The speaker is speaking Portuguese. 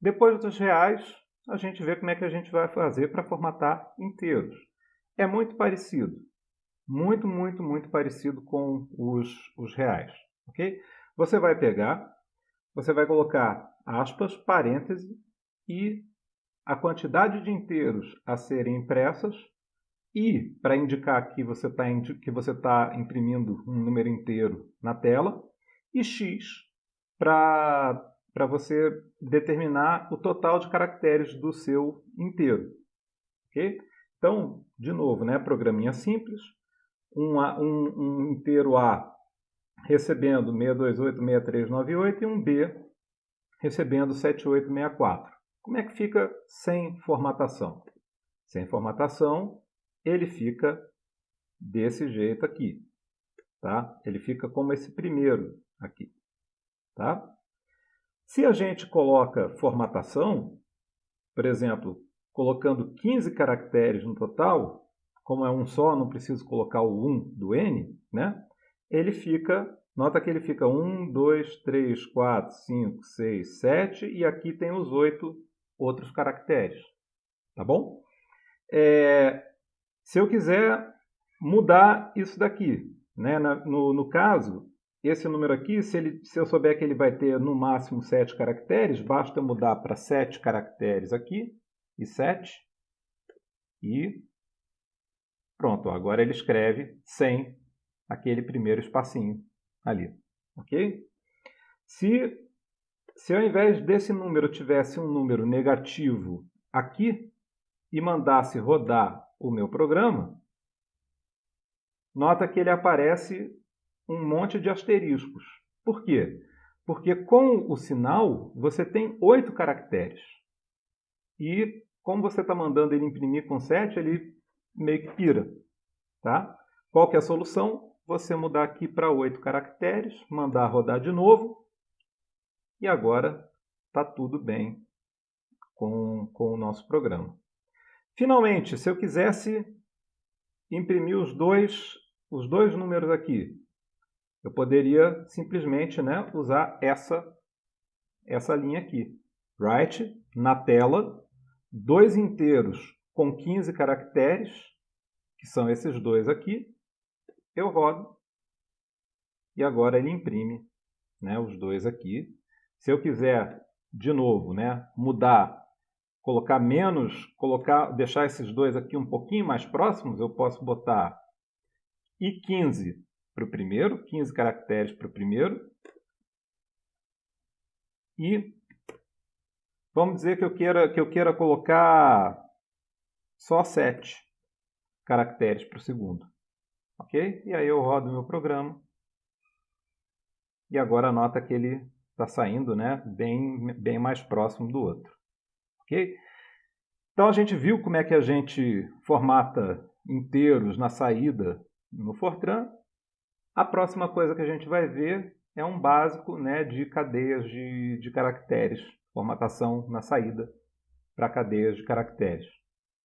Depois dos reais, a gente vê como é que a gente vai fazer para formatar inteiros. É muito parecido. Muito, muito, muito parecido com os, os reais. ok? Você vai pegar, você vai colocar aspas, parêntese e a quantidade de inteiros a serem impressas e para indicar que você está que você tá imprimindo um número inteiro na tela e x para para você determinar o total de caracteres do seu inteiro. ok? Então, de novo, né, programinha simples, um, um, um inteiro A recebendo 6286398 e um B recebendo 7864. Como é que fica sem formatação? Sem formatação, ele fica desse jeito aqui. Tá? Ele fica como esse primeiro aqui. Tá? Se a gente coloca formatação, por exemplo, colocando 15 caracteres no total, como é um só, não preciso colocar o 1 do N, né? ele fica, nota que ele fica 1, 2, 3, 4, 5, 6, 7 e aqui tem os 8 outros caracteres. Tá bom? É, se eu quiser mudar isso daqui, né? no, no caso, esse número aqui, se, ele, se eu souber que ele vai ter no máximo 7 caracteres, basta mudar para 7 caracteres aqui, e 7, e pronto, agora ele escreve sem aquele primeiro espacinho ali, ok? Se, se ao invés desse número tivesse um número negativo aqui, e mandasse rodar o meu programa, nota que ele aparece um monte de asteriscos. Por quê? Porque com o sinal você tem oito caracteres. E como você está mandando ele imprimir com 7, ele meio que pira. Tá? Qual que é a solução? Você mudar aqui para 8 caracteres, mandar rodar de novo. E agora está tudo bem com, com o nosso programa. Finalmente, se eu quisesse imprimir os dois, os dois números aqui, eu poderia simplesmente né, usar essa, essa linha aqui. Write na tela, dois inteiros com 15 caracteres, que são esses dois aqui, eu rodo e agora ele imprime né, os dois aqui. Se eu quiser, de novo, né, mudar, colocar menos, colocar, deixar esses dois aqui um pouquinho mais próximos, eu posso botar I15 para o primeiro, 15 caracteres para o primeiro. E vamos dizer que eu queira, que eu queira colocar só 7 caracteres para o segundo. Ok? E aí eu rodo meu programa. E agora nota que ele está saindo né, bem, bem mais próximo do outro. Ok? Então a gente viu como é que a gente formata inteiros na saída no Fortran a próxima coisa que a gente vai ver é um básico né, de cadeias de, de caracteres, formatação na saída para cadeias de caracteres.